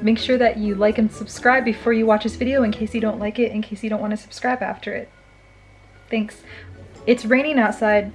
Make sure that you like and subscribe before you watch this video in case you don't like it, in case you don't want to subscribe after it. Thanks. It's raining outside.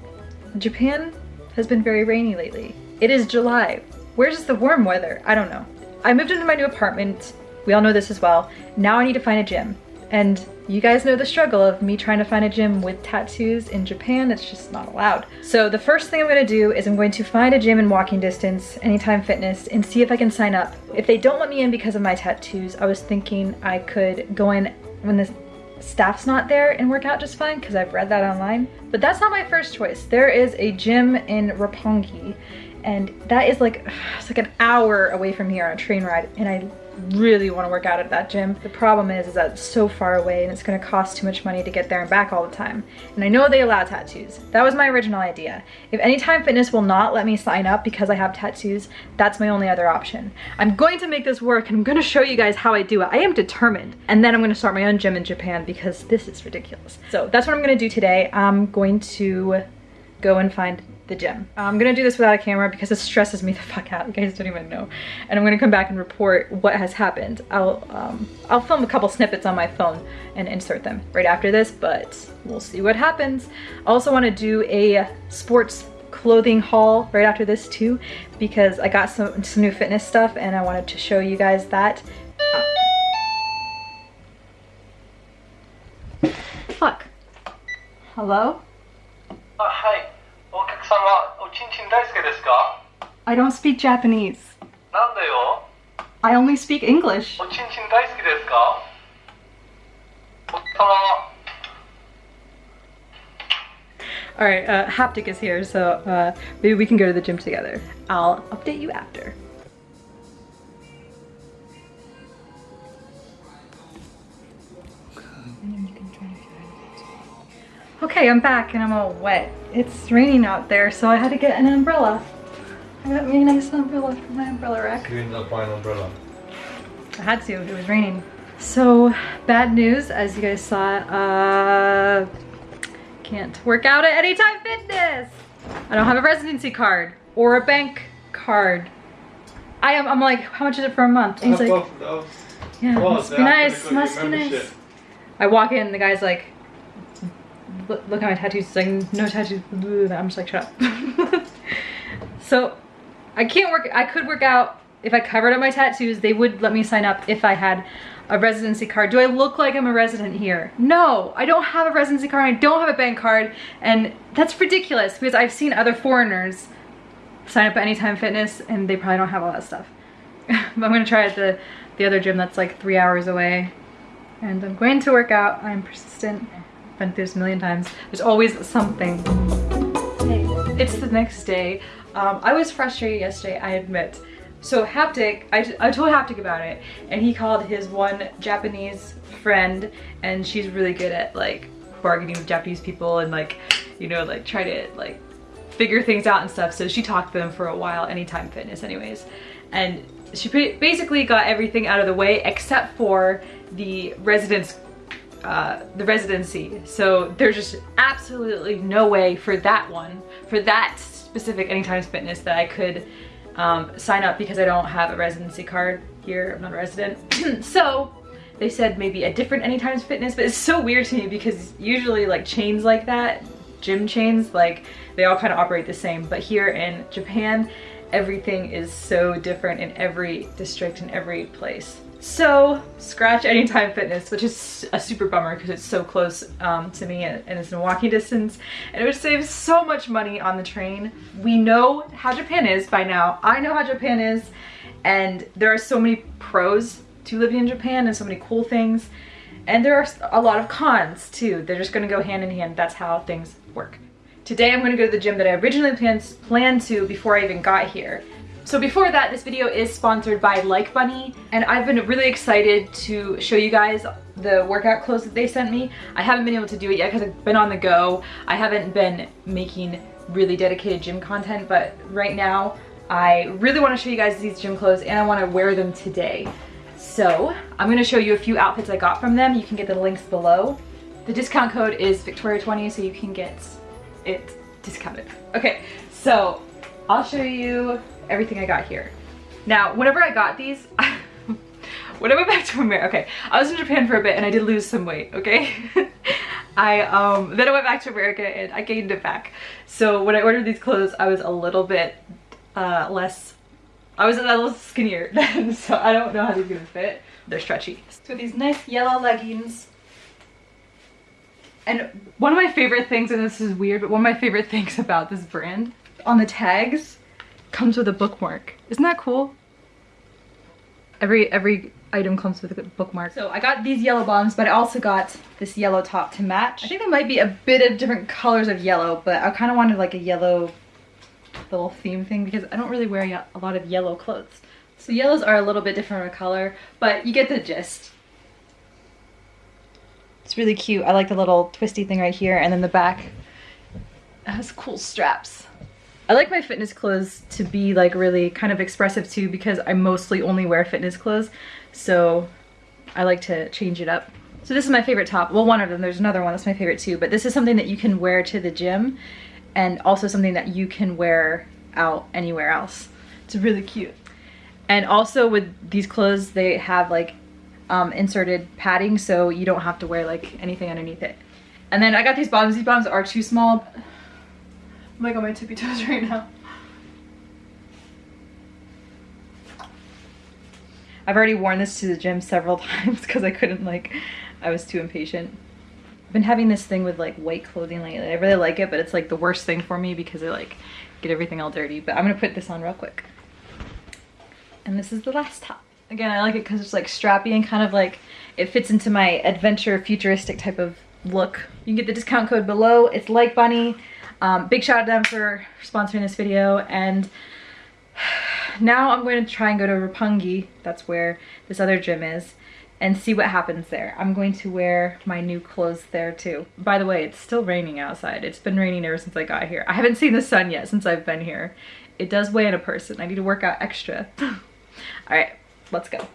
Japan has been very rainy lately. It is July. Where's the warm weather? I don't know. I moved into my new apartment. We all know this as well. Now I need to find a gym. And you guys know the struggle of me trying to find a gym with tattoos in Japan. It's just not allowed. So the first thing I'm gonna do is I'm going to find a gym in walking distance, Anytime Fitness, and see if I can sign up. If they don't let me in because of my tattoos, I was thinking I could go in when the staff's not there and work out just fine because I've read that online. But that's not my first choice. There is a gym in Roppongi and that is like, it's like an hour away from here on a train ride and I really want to work out at that gym. The problem is, is that it's so far away and it's going to cost too much money to get there and back all the time. And I know they allow tattoos. That was my original idea. If Anytime Fitness will not let me sign up because I have tattoos, that's my only other option. I'm going to make this work and I'm going to show you guys how I do it. I am determined. And then I'm going to start my own gym in Japan because this is ridiculous. So that's what I'm going to do today. I'm going to go and find the gym. I'm gonna do this without a camera because it stresses me the fuck out. You guys don't even know. And I'm gonna come back and report what has happened. I'll, um, I'll film a couple snippets on my phone and insert them right after this, but we'll see what happens. I also wanna do a sports clothing haul right after this too because I got some, some new fitness stuff and I wanted to show you guys that. Fuck. Hello? Uh, hi. お客様、おちんちん大好きですか I don't speak Japanese. なんでよ I only speak English. おちんちん大好きですかお客様 Alright, uh, Haptic is here, so uh, maybe we can go to the gym together. I'll update you after. Okay, I'm back and I'm all wet. It's raining out there, so I had to get an umbrella. I got me a nice umbrella for my umbrella rack. You didn't apply an umbrella. I had to, it was raining. So, bad news, as you guys saw, uh, can't work out at Anytime Fitness. I don't have a residency card or a bank card. I am, I'm like, how much is it for a month? And he's like, yeah, Well, must be nice, must be nice. I walk in, the guy's like, look, at my tattoos. Like, no tattoos. I'm just like, shut up. so I can't work, I could work out if I covered up my tattoos. They would let me sign up if I had a residency card. Do I look like I'm a resident here? No, I don't have a residency card. I don't have a bank card. And that's ridiculous because I've seen other foreigners sign up at Anytime Fitness and they probably don't have all that stuff. but I'm gonna try at the, the other gym that's like three hours away. And I'm going to work out. I'm persistent. Been through this a million times. There's always something. Hey, it's the next day. Um, I was frustrated yesterday, I admit. So Haptic, I, I told Haptic about it and he called his one Japanese friend and she's really good at like bargaining with Japanese people and like, you know, like try to like figure things out and stuff. So she talked to them for a while, Anytime Fitness anyways. And she basically got everything out of the way except for the residence uh, the residency. So there's just absolutely no way for that one, for that specific Anytime Fitness that I could um, sign up because I don't have a residency card here. I'm not a resident. so they said maybe a different Anytime Fitness, but it's so weird to me because usually like chains like that, gym chains, like they all kind of operate the same. But here in Japan, everything is so different in every district and every place. So scratch Anytime Fitness, which is a super bummer because it's so close um, to me and, and it's in walking distance and it would save so much money on the train. We know how Japan is by now. I know how Japan is and there are so many pros to living in Japan and so many cool things and there are a lot of cons too. They're just gonna go hand in hand. That's how things work. Today I'm gonna go to the gym that I originally planned to before I even got here. So before that, this video is sponsored by Like Bunny, and I've been really excited to show you guys the workout clothes that they sent me. I haven't been able to do it yet because I've been on the go. I haven't been making really dedicated gym content, but right now I really want to show you guys these gym clothes and I want to wear them today. So I'm going to show you a few outfits I got from them. You can get the links below. The discount code is Victoria20 so you can get it discounted. Okay, so I'll show you everything I got here. Now, whenever I got these, when I went back to America, okay, I was in Japan for a bit and I did lose some weight, okay? I, um, then I went back to America and I gained it back. So when I ordered these clothes, I was a little bit, uh, less, I was a little skinnier then, so I don't know how these are gonna fit. They're stretchy. So these nice yellow leggings. And one of my favorite things, and this is weird, but one of my favorite things about this brand, on the tags, comes with a bookmark. Isn't that cool? Every, every item comes with a bookmark. So I got these yellow bottoms, but I also got this yellow top to match. I think there might be a bit of different colors of yellow, but I kind of wanted like a yellow little theme thing because I don't really wear a lot of yellow clothes. So yellows are a little bit different of a color, but you get the gist. It's really cute. I like the little twisty thing right here and then the back has cool straps. I like my fitness clothes to be like really kind of expressive too because I mostly only wear fitness clothes. So I like to change it up. So this is my favorite top. Well, one of them, there's another one that's my favorite too, but this is something that you can wear to the gym and also something that you can wear out anywhere else. It's really cute. And also with these clothes, they have like um, inserted padding so you don't have to wear like anything underneath it. And then I got these bottoms. These bottoms are too small. I'm like on my tippy toes right now. I've already worn this to the gym several times because I couldn't like, I was too impatient. I've been having this thing with like white clothing lately. I really like it, but it's like the worst thing for me because I like get everything all dirty. But I'm gonna put this on real quick. And this is the last top. Again, I like it because it's like strappy and kind of like, it fits into my adventure futuristic type of look. You can get the discount code below. It's like bunny. Um, big shout out to them for sponsoring this video. And now I'm going to try and go to Roppongi, that's where this other gym is, and see what happens there. I'm going to wear my new clothes there too. By the way, it's still raining outside. It's been raining ever since I got here. I haven't seen the sun yet since I've been here. It does weigh in a person. I need to work out extra. All right, let's go.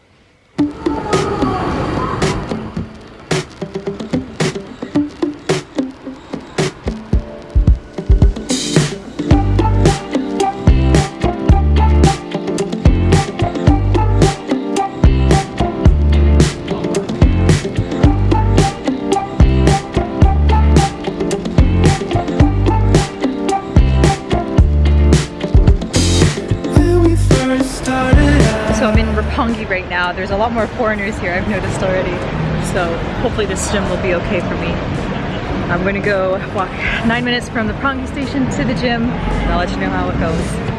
Now. There's a lot more foreigners here, I've noticed already. So hopefully this gym will be okay for me. I'm gonna go walk nine minutes from the Roppongi station to the gym and I'll let you know how it goes.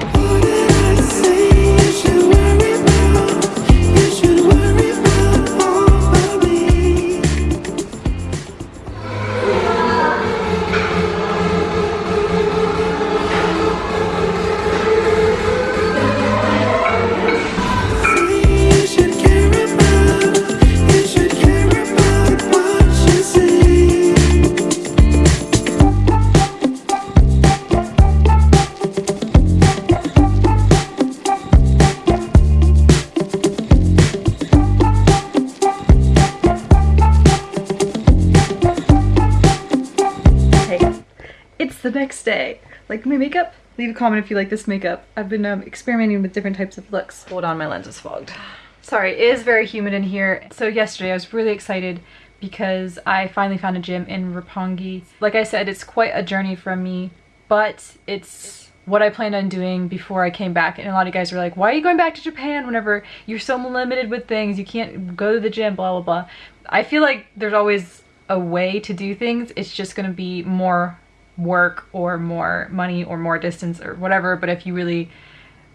Next day. Like my makeup? Leave a comment if you like this makeup. I've been um, experimenting with different types of looks. Hold on, my lens is fogged. Sorry, it is very humid in here. So yesterday I was really excited because I finally found a gym in Roppongi. Like I said, it's quite a journey from me, but it's what I planned on doing before I came back. And a lot of guys were like, why are you going back to Japan whenever you're so limited with things? You can't go to the gym, blah, blah, blah. I feel like there's always a way to do things. It's just going to be more work or more money or more distance or whatever but if you really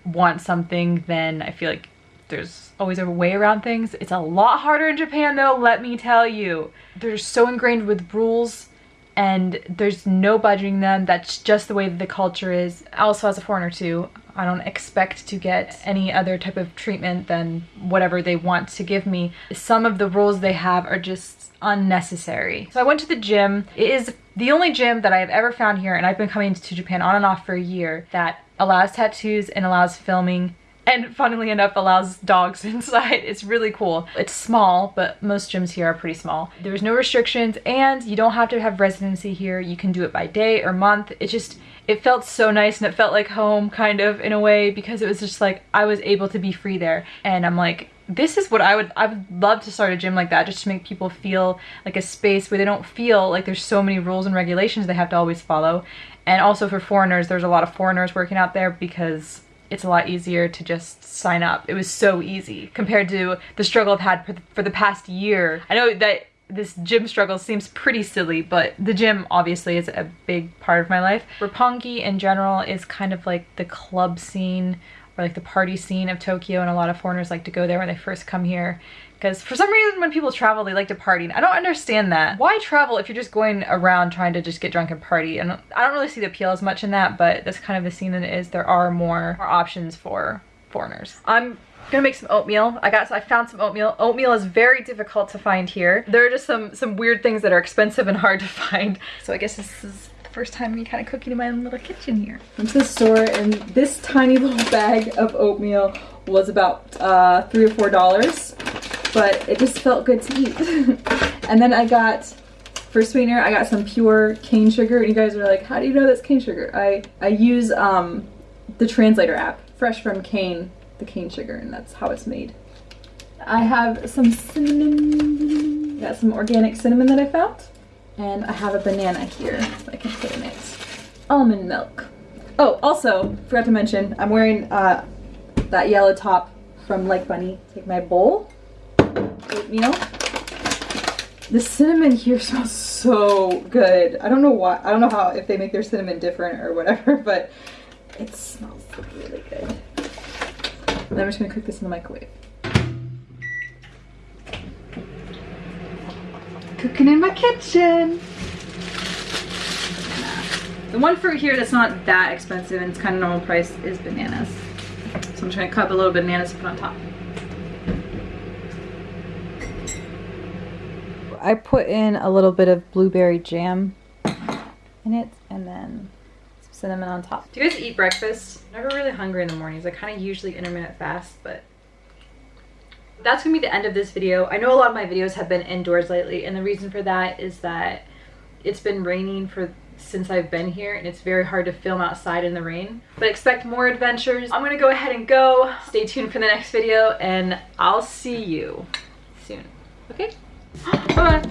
want something then I feel like there's always a way around things. It's a lot harder in Japan though, let me tell you. They're so ingrained with rules and there's no budging them. That's just the way that the culture is. Also as a foreigner too, I don't expect to get any other type of treatment than whatever they want to give me. Some of the rules they have are just unnecessary. So I went to the gym. It is the only gym that I have ever found here, and I've been coming to Japan on and off for a year, that allows tattoos and allows filming and funnily enough allows dogs inside. It's really cool. It's small, but most gyms here are pretty small. There's no restrictions and you don't have to have residency here. You can do it by day or month. It just, it felt so nice and it felt like home kind of in a way because it was just like I was able to be free there and I'm like this is what I would I would love to start a gym like that just to make people feel like a space where they don't feel like there's so many rules and regulations they have to always follow and also for foreigners there's a lot of foreigners working out there because it's a lot easier to just sign up. It was so easy compared to the struggle I've had for the, past year. I know that this gym struggle seems pretty silly, but the gym obviously is a big part of my life. Roppongi in general is kind of like the club scene or like the party scene of Tokyo and a lot of foreigners like to go there when they first come here because for some reason when people travel they like to party and I don't understand that. Why travel if you're just going around trying to just get drunk and party and I don't really see the appeal as much in that but that's kind of the scene that it is. There are more, more options for foreigners. I'm gonna make some oatmeal. I got, I found some oatmeal. Oatmeal is very difficult to find here. There are just some, some weird things that are expensive and hard to find. So I guess this is first time me kind of cooking in my own little kitchen here. Went to the store and this tiny little bag of oatmeal was about uh, three or four dollars but it just felt good to eat. and then I got, for sweetener, I got some pure cane sugar. And you guys are like, how do you know that's cane sugar? I, I use um, the translator app, fresh from cane, the cane sugar, and that's how it's made. I have some cinnamon, got some organic cinnamon that I found. And I have a banana here that I can put in it. Almond milk. Oh, also, forgot to mention, I'm wearing uh, that yellow top from Like Bunny. Take my bowl oatmeal. The cinnamon here smells so good. I don't know why. I don't know how if they make their cinnamon different or whatever, but it smells really good. And I'm just gonna cook this in the microwave. Cooking in my kitchen. The one fruit here that's not that expensive and it's kind of normal price is bananas. So I'm trying to cut a little bananas to put on top. I put in a little bit of blueberry jam in it and then some cinnamon on top. Do you guys eat breakfast? I'm never really hungry in the mornings. I kind of usually intermittent fast, but that's gonna be the end of this video. I know a lot of my videos have been indoors lately and the reason for that is that it's been raining for since I've been here and it's very hard to film outside in the rain. But expect more adventures. I'm gonna go ahead and go. Stay tuned for the next video and I'll see you soon. Okay? Bye.